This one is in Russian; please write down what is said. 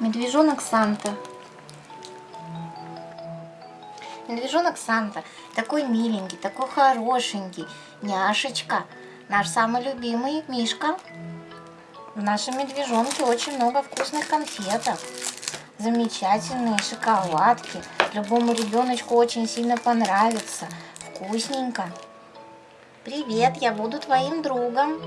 Медвежонок Санта. Медвежонок Санта такой миленький, такой хорошенький. Няшечка, наш самый любимый Мишка. В нашем медвежонке очень много вкусных конфеток. Замечательные шоколадки. Любому ребеночку очень сильно понравится. Вкусненько. Привет, я буду твоим другом.